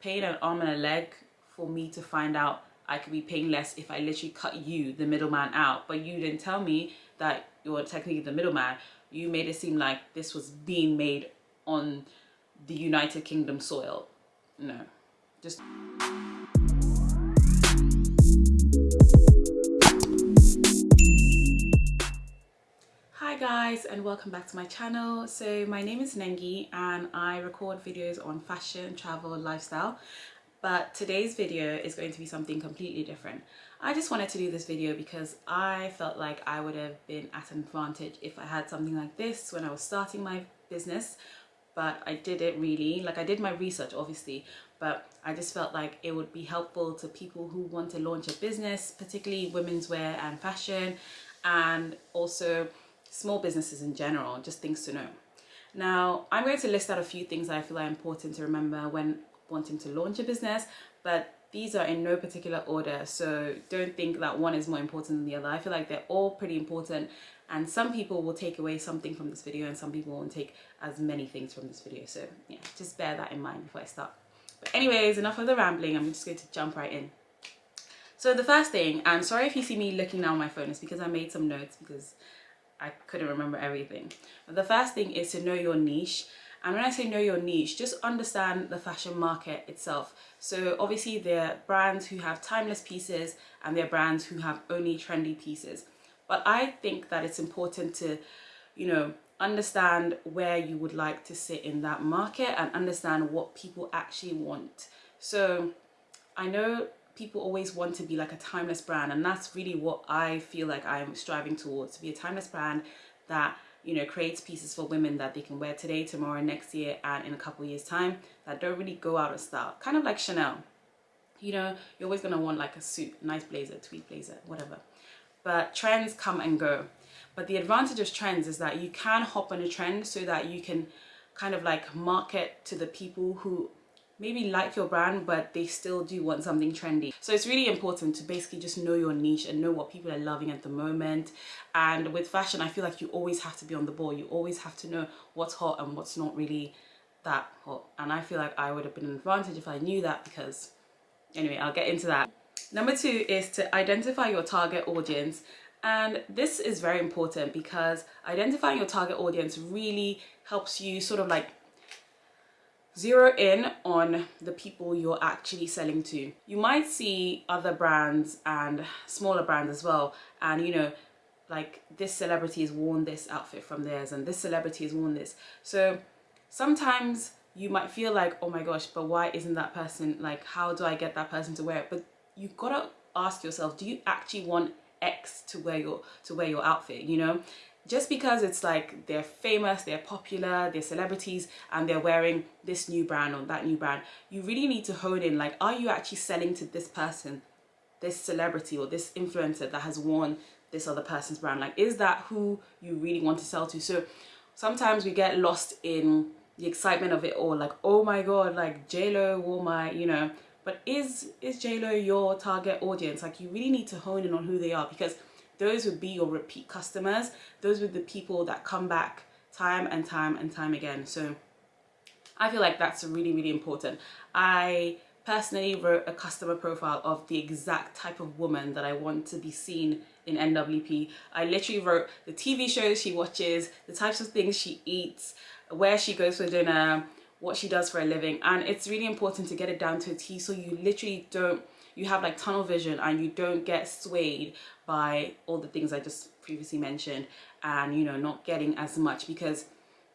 paying an arm and a leg for me to find out I could be paying less if I literally cut you, the middleman, out. But you didn't tell me that you're technically the middleman. You made it seem like this was being made on the United Kingdom soil. No, just. Guys and welcome back to my channel. So my name is Nengi and I record videos on fashion, travel, lifestyle but today's video is going to be something completely different. I just wanted to do this video because I felt like I would have been at an advantage if I had something like this when I was starting my business but I didn't really like I did my research obviously but I just felt like it would be helpful to people who want to launch a business particularly women's wear and fashion and also small businesses in general just things to know. Now I'm going to list out a few things that I feel are important to remember when wanting to launch a business but these are in no particular order so don't think that one is more important than the other. I feel like they're all pretty important and some people will take away something from this video and some people won't take as many things from this video. So yeah just bear that in mind before i start. But anyways enough of the rambling. I'm just going to jump right in. So the first thing i'm sorry if you see me looking down my phone it's because i made some notes because i couldn't remember everything but the first thing is to know your niche and when I say know your niche, just understand the fashion market itself. So obviously there are brands who have timeless pieces and there are brands who have only trendy pieces. But I think that it's important to, you know, understand where you would like to sit in that market and understand what people actually want. So I know people always want to be like a timeless brand and that's really what I feel like I'm striving towards, to be a timeless brand that you know, creates pieces for women that they can wear today, tomorrow, next year, and in a couple years time that don't really go out of style. Kind of like Chanel. You know, you're always gonna want like a suit, nice blazer, tweed blazer, whatever. But trends come and go. But the advantage of trends is that you can hop on a trend so that you can kind of like market to the people who maybe like your brand but they still do want something trendy. So it's really important to basically just know your niche and know what people are loving at the moment. And with fashion I feel like you always have to be on the ball. You always have to know what's hot and what's not really that hot. And I feel like I would have been an advantage if I knew that because anyway I'll get into that. Number two is to identify your target audience. And this is very important because identifying your target audience really helps you sort of like zero in on the people you're actually selling to. You might see other brands and smaller brands as well and you know like this celebrity has worn this outfit from theirs and this celebrity has worn this. So sometimes you might feel like oh my gosh but why isn't that person like how do I get that person to wear it but you've got to ask yourself do you actually want X to wear your to wear your outfit you know just because it's like they're famous, they're popular, they're celebrities and they're wearing this new brand or that new brand, you really need to hone in like, are you actually selling to this person, this celebrity or this influencer that has worn this other person's brand? Like, is that who you really want to sell to? So sometimes we get lost in the excitement of it all. Like, oh my God, like JLo wore my, you know, but is, is JLo your target audience? Like you really need to hone in on who they are because those would be your repeat customers. Those were the people that come back time and time and time again. So I feel like that's really really important. I personally wrote a customer profile of the exact type of woman that I want to be seen in NWP I literally wrote the TV shows she watches the types of things she eats where she goes for dinner what she does for a living. And it's really important to get it down to a T so you literally don't you have like tunnel vision and you don't get swayed by all the things I just previously mentioned and you know not getting as much because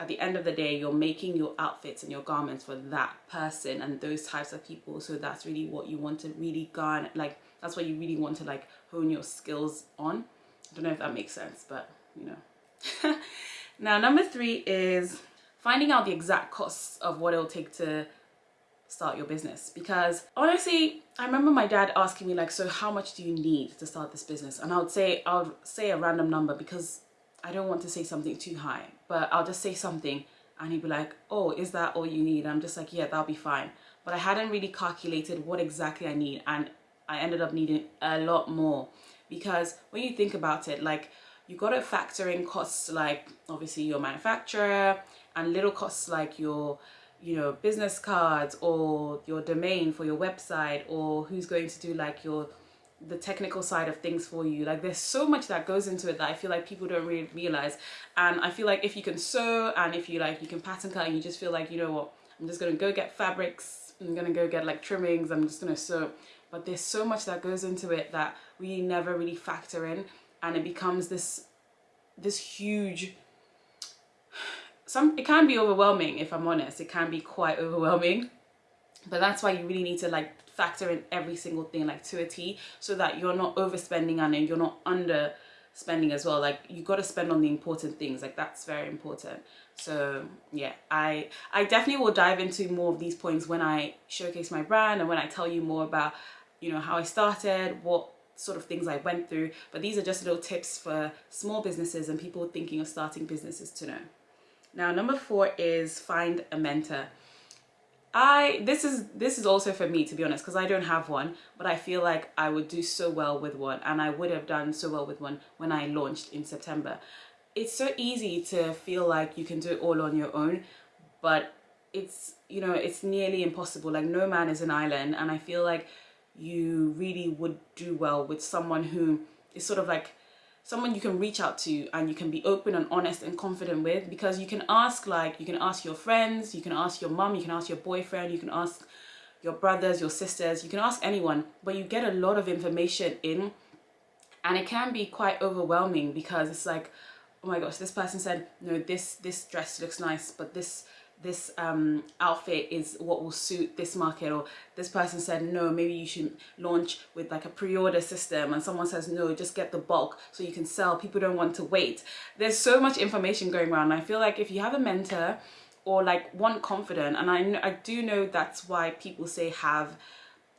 at the end of the day you're making your outfits and your garments for that person and those types of people. So that's really what you want to really garner like that's what you really want to like hone your skills on. I don't know if that makes sense but you know. Now number three is finding out the exact costs of what it'll take to start your business because honestly I remember my dad asking me like so how much do you need to start this business? And I would say I'll say a random number because I don't want to say something too high but I'll just say something and he'd be like oh is that all you need? I'm just like yeah that'll be fine. But I hadn't really calculated what exactly I need and I ended up needing a lot more because when you think about it like you got to factor in costs like obviously your manufacturer and little costs like your you know business cards or your domain for your website or who's going to do like your the technical side of things for you. Like there's so much that goes into it that i feel like people don't really realize. And i feel like if you can sew and if you like you can pattern cut and you just feel like you know what i'm just gonna go get fabrics i'm gonna go get like trimmings i'm just gonna sew. But there's so much that goes into it that we never really factor in and it becomes this this huge some it can be overwhelming if i'm honest. It can be quite overwhelming. But that's why you really need to like factor in every single thing like to a T so that you're not overspending and you're not under spending as well. Like you got to spend on the important things. Like that's very important. So yeah i i definitely will dive into more of these points when i showcase my brand and when i tell you more about you know how i started what sort of things i went through. But these are just little tips for small businesses and people thinking of starting businesses to know now number four is find a mentor I this is this is also for me to be honest because I don't have one but I feel like I would do so well with one and I would have done so well with one when I launched in September. It's so easy to feel like you can do it all on your own but it's you know it's nearly impossible like no man is an island and I feel like you really would do well with someone who is sort of like someone you can reach out to and you can be open and honest and confident with because you can ask like you can ask your friends you can ask your mom you can ask your boyfriend you can ask your brothers your sisters you can ask anyone but you get a lot of information in and it can be quite overwhelming because it's like oh my gosh this person said no this this dress looks nice but this this um, outfit is what will suit this market or this person said no maybe you should launch with like a pre-order system and someone says no just get the bulk so you can sell. People don't want to wait. There's so much information going around. I feel like if you have a mentor or like one confident and I, I do know that's why people say have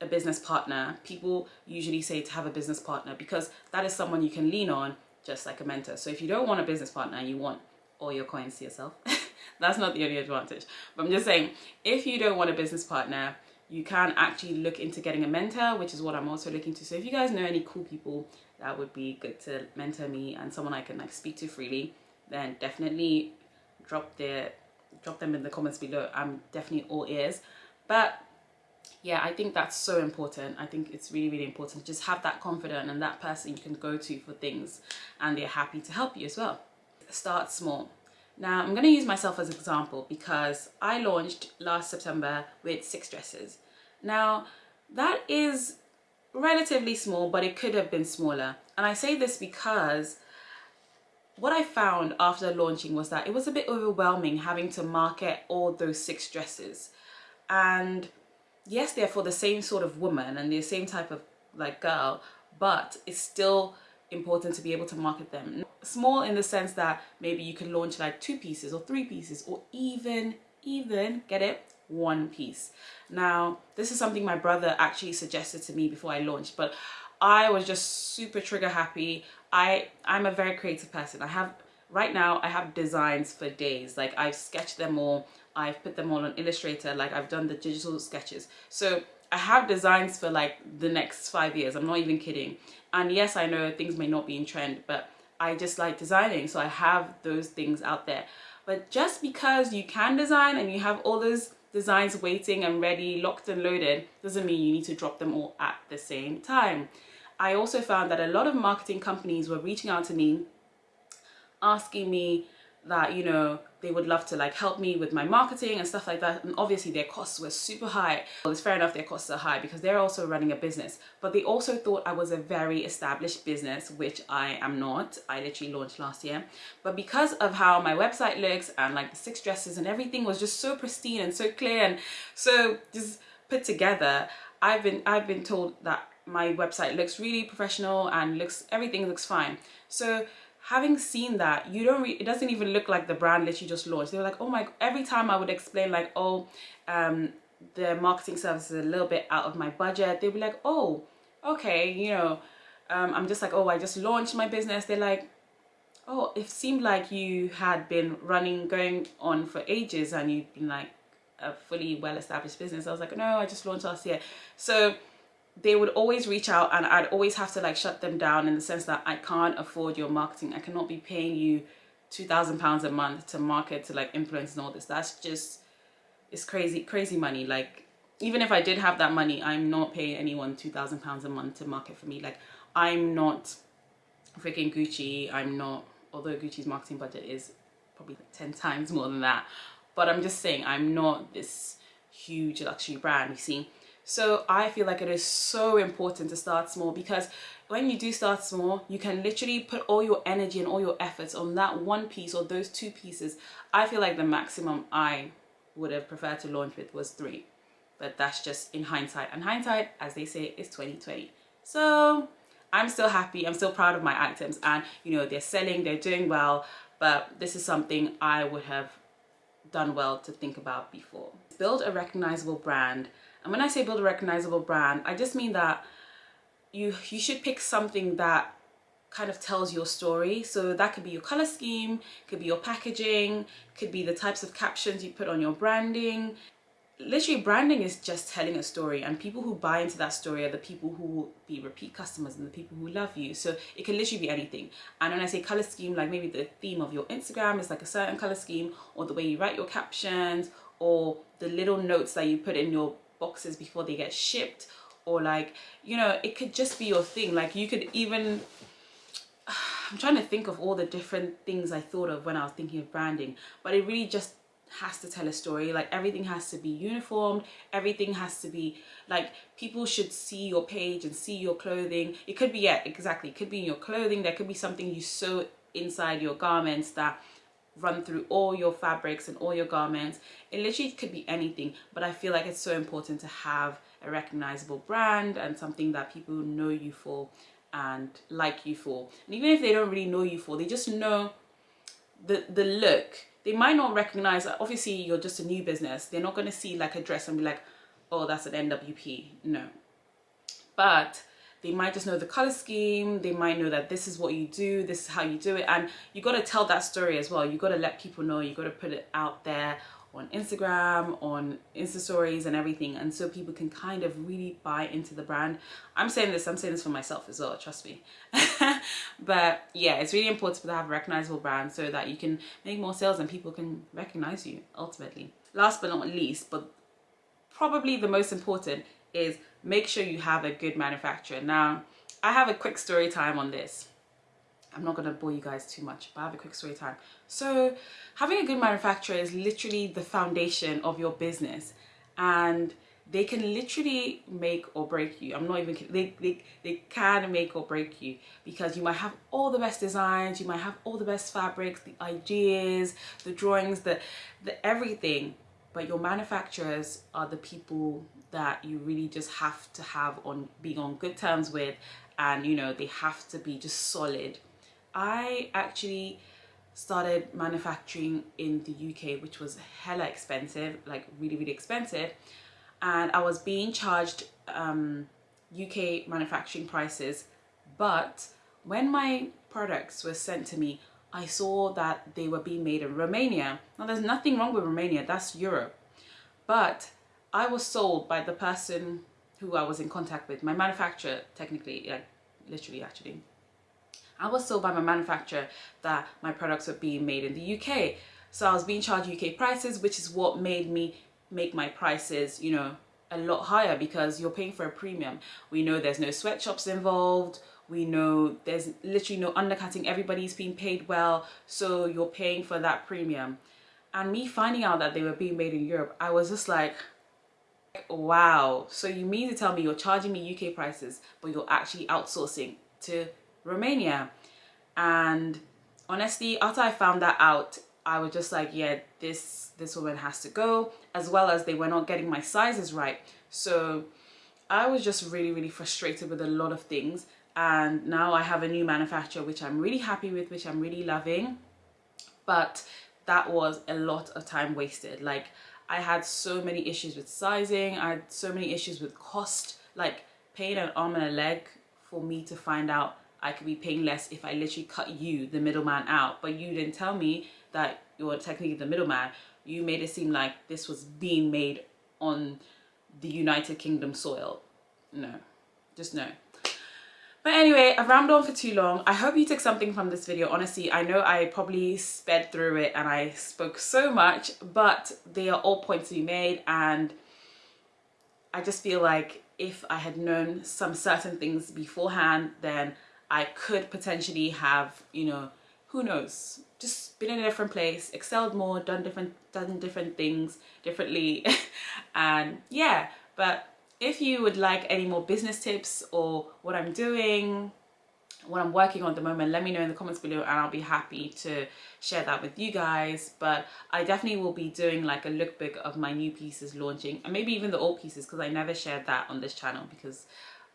a business partner. People usually say to have a business partner because that is someone you can lean on just like a mentor. So if you don't want a business partner you want all your coins to yourself That's not the only advantage. But I'm just saying, if you don't want a business partner, you can actually look into getting a mentor, which is what I'm also looking to. So if you guys know any cool people that would be good to mentor me and someone I can like speak to freely, then definitely drop their drop them in the comments below. I'm definitely all ears. But yeah, I think that's so important. I think it's really, really important. Just have that confidence and that person you can go to for things and they're happy to help you as well. Start small. Now I'm going to use myself as an example because I launched last September with six dresses. Now that is relatively small but it could have been smaller and I say this because what I found after launching was that it was a bit overwhelming having to market all those six dresses and yes they're for the same sort of woman and the same type of like girl but it's still important to be able to market them. Small in the sense that maybe you can launch like two pieces or three pieces or even, even, get it, one piece. Now, this is something my brother actually suggested to me before I launched, but I was just super trigger happy. I, I'm a very creative person. I have, right now, I have designs for days. Like I've sketched them all. I've put them all on Illustrator. Like I've done the digital sketches. So I have designs for like the next five years. I'm not even kidding. And yes, I know things may not be in trend, but I just like designing. So I have those things out there. But just because you can design and you have all those designs waiting and ready, locked and loaded, doesn't mean you need to drop them all at the same time. I also found that a lot of marketing companies were reaching out to me, asking me that, you know, they would love to like help me with my marketing and stuff like that. And obviously their costs were super high. Well it's fair enough their costs are high because they're also running a business. But they also thought I was a very established business which I am not. I literally launched last year. But because of how my website looks and like the six dresses and everything was just so pristine and so clear and so just put together I've been I've been told that my website looks really professional and looks everything looks fine. So having seen that you don't it doesn't even look like the brand literally just launched. They were like oh my every time i would explain like oh um the marketing service is a little bit out of my budget they'd be like oh okay you know um, i'm just like oh i just launched my business. They're like oh it seemed like you had been running going on for ages and you've been like a fully well-established business. I was like no i just launched last year. So they would always reach out and I'd always have to like shut them down in the sense that I can't afford your marketing. I cannot be paying you two thousand pounds a month to market to like influence and all this. That's just it's crazy crazy money. Like even if I did have that money I'm not paying anyone two thousand pounds a month to market for me. Like I'm not freaking Gucci. I'm not although Gucci's marketing budget is probably like 10 times more than that. But I'm just saying I'm not this huge luxury brand you see so I feel like it is so important to start small because when you do start small, you can literally put all your energy and all your efforts on that one piece or those two pieces. I feel like the maximum I would have preferred to launch with was three, but that's just in hindsight. And hindsight, as they say, is 2020. So I'm still happy. I'm still proud of my items and you know, they're selling, they're doing well, but this is something I would have done well to think about before. Build a recognizable brand and when I say build a recognizable brand, I just mean that you, you should pick something that kind of tells your story. So that could be your color scheme, could be your packaging, could be the types of captions you put on your branding. Literally branding is just telling a story and people who buy into that story are the people who will be repeat customers and the people who love you. So it can literally be anything. And when I say color scheme, like maybe the theme of your Instagram is like a certain color scheme or the way you write your captions or the little notes that you put in your boxes before they get shipped or like you know it could just be your thing like you could even I'm trying to think of all the different things I thought of when I was thinking of branding but it really just has to tell a story like everything has to be uniformed everything has to be like people should see your page and see your clothing it could be yeah exactly it could be in your clothing there could be something you sew inside your garments that run through all your fabrics and all your garments. It literally could be anything, but I feel like it's so important to have a recognizable brand and something that people know you for and like you for. And even if they don't really know you for, they just know the, the look. They might not recognize, obviously you're just a new business. They're not going to see like a dress and be like, oh, that's an NWP. No. But they might just know the color scheme they might know that this is what you do this is how you do it and you got to tell that story as well you got to let people know you got to put it out there on Instagram, on Insta stories and everything and so people can kind of really buy into the brand. I'm saying this, I'm saying this for myself as well, trust me. but yeah, it's really important to have a recognizable brand so that you can make more sales and people can recognize you ultimately. Last but not least, but probably the most important is make sure you have a good manufacturer. Now, I have a quick story time on this. I'm not going to bore you guys too much, but I have a quick story time. So having a good manufacturer is literally the foundation of your business and they can literally make or break you. I'm not even kidding. They, they, they can make or break you because you might have all the best designs, you might have all the best fabrics, the ideas, the drawings, the, the everything, but your manufacturers are the people that you really just have to have on being on good terms with and you know they have to be just solid i actually started manufacturing in the uk which was hella expensive like really really expensive. And i was being charged um, uk manufacturing prices but when my products were sent to me i saw that they were being made in romania. Now there's nothing wrong with romania that's europe. But I was sold by the person who I was in contact with, my manufacturer technically, like literally actually. I was sold by my manufacturer that my products were being made in the UK. So I was being charged UK prices, which is what made me make my prices, you know, a lot higher because you're paying for a premium. We know there's no sweatshops involved. We know there's literally no undercutting. Everybody's being paid well. So you're paying for that premium. And me finding out that they were being made in Europe, I was just like, wow so you mean to tell me you're charging me UK prices but you're actually outsourcing to Romania. And honestly after I found that out I was just like yeah this this woman has to go as well as they were not getting my sizes right. So I was just really really frustrated with a lot of things. And now I have a new manufacturer which I'm really happy with which I'm really loving. But that was a lot of time wasted. Like I had so many issues with sizing. I had so many issues with cost, like paying an arm and a leg for me to find out I could be paying less if I literally cut you, the middleman, out. But you didn't tell me that you're technically the middleman. You made it seem like this was being made on the United Kingdom soil. No, just no. But anyway, I've rambled on for too long. I hope you took something from this video. Honestly, I know I probably sped through it and I spoke so much, but they are all points to be made and I just feel like if I had known some certain things beforehand, then I could potentially have, you know, who knows, just been in a different place, excelled more, done different, done different things differently. and yeah, but if you would like any more business tips or what I'm doing, what I'm working on at the moment, let me know in the comments below and I'll be happy to share that with you guys. But I definitely will be doing like a lookbook of my new pieces launching and maybe even the old pieces because I never shared that on this channel because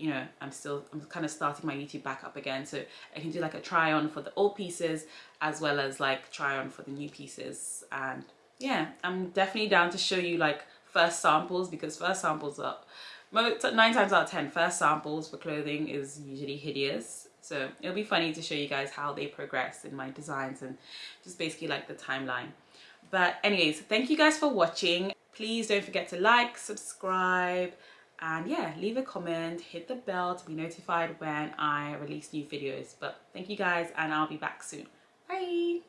you know, I'm still, I'm kind of starting my YouTube back up again. So I can do like a try on for the old pieces as well as like try on for the new pieces. And yeah, I'm definitely down to show you like first samples because first samples are, nine times out of ten first samples for clothing is usually hideous. So it'll be funny to show you guys how they progress in my designs and just basically like the timeline. But anyways, thank you guys for watching. Please don't forget to like, subscribe, and yeah leave a comment hit the bell to be notified when i release new videos. But thank you guys and i'll be back soon. Bye